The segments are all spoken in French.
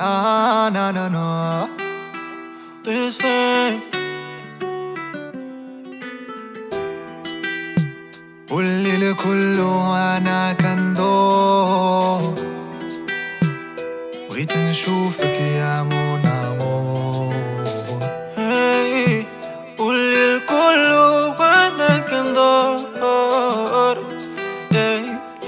Ah, no, no, قولي لكل وأنا كان بغيت نشوفك يا مون قولي لكل وأنا كان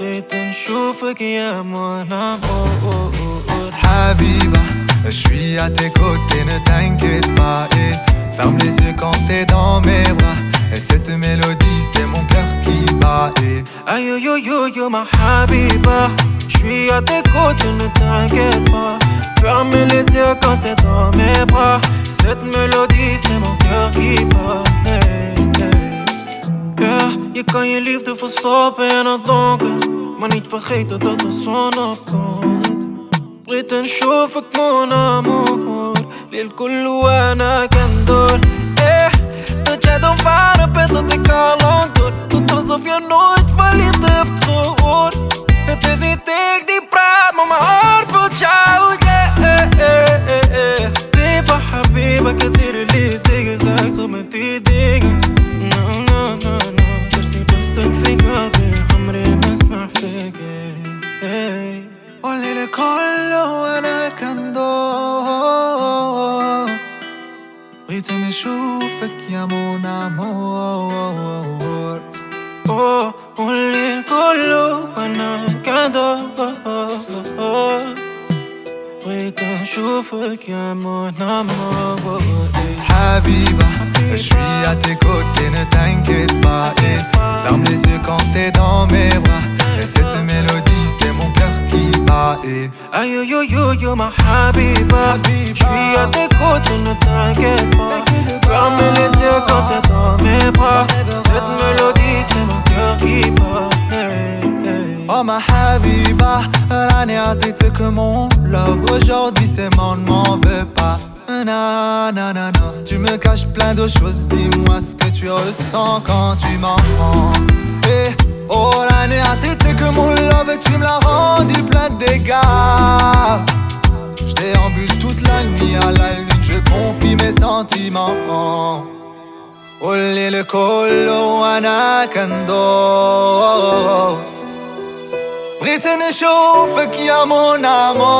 هاي بغيت نشوفك يا مون أمور حبيبة je suis à tes côtés, ne t'inquiète pas et Ferme les yeux quand t'es dans mes bras Et cette mélodie, c'est mon cœur qui bat et Aïe, yo, yo, yo, yo, ma habiba Je suis à tes côtés, ne t'inquiète pas Ferme les yeux quand t'es dans mes bras Cette mélodie, c'est mon cœur qui bat hey, hey. Yeah, je kan je liefde verstoppen in het donker maar niet vergeten dat de بغيت نشوفك مون أمور. للكل وأنا كندور. إيه تجادم بعرب بيضتك على طول. تتصف يا نوت فاللي طيبت غور تزني تيك دي براد ماما عارف وتشاوت حبيبة كتير اللي زيك زيك صمتي ديك. قولي لكل وانا كان دور بغيت نشوفك يا مون امور أوه، قولي لكل وانا كان دور بغيت نشوفك يا مون امور حبيبة Je suis à tes côtés, ne t'inquiète pas et Ferme les yeux quand t'es dans mes bras Et cette mélodie, bat et Aïe, yo, yo, yo, yo, ma habiba Je suis à tes côtés, ne t'inquiète pas Ferme les yeux quand t'es dans mes bras Cette mélodie, c'est mon cœur qui bat hey, hey. Oh ma habiba, راني عطيتك mon love Aujourd'hui c'est mon, m'en veux pas Na, na, na, na. Tu me caches plein de choses, dis-moi ce que tu ressens quand tu m'entends. tu me l'as rendu plein de dégâts. Je déambule toute la nuit à la lune, je confie mes sentiments. Olé le collo anakando Briten chauffe qui a mon amour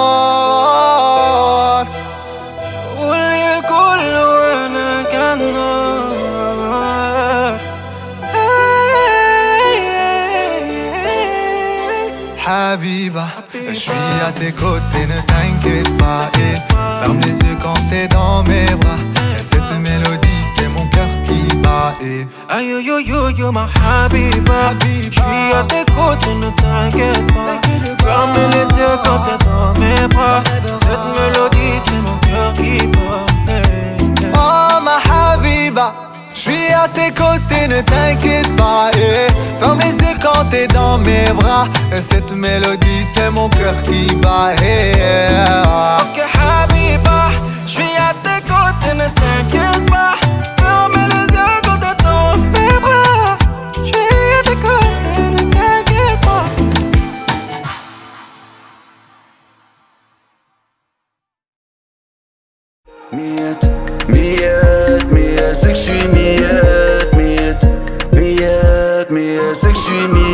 Habiba, je suis à tes côtés, ne t'inquiète pas et Ferme les yeux quand t'es dans mes bras. Et cette mélodie, c'est mon cœur qui bat et Aïe yo yo yo ma Habiba Je suis à tes côtés, ne t'inquiète pas. Ferme les yeux quand t'es dans mes bras. Cette mélodie, c'est mon cœur qui bat. Oh ma Habiba je suis à tes côtés, ne t'inquiète pas et Ferme les yeux quand t'es dans mes bras. Et Cette mélodie, c'est mon cœur qui bat yeah. Ok Habiba, je suis à tes côtés, ne t'inquiète pas. Ferme les yeux quand t'es dans mes bras. Je suis à tes côtés, ne t'inquiète pas. Miette, miette, miette, c'est que je suis miette, miette, miette, miette, c'est que je suis miette.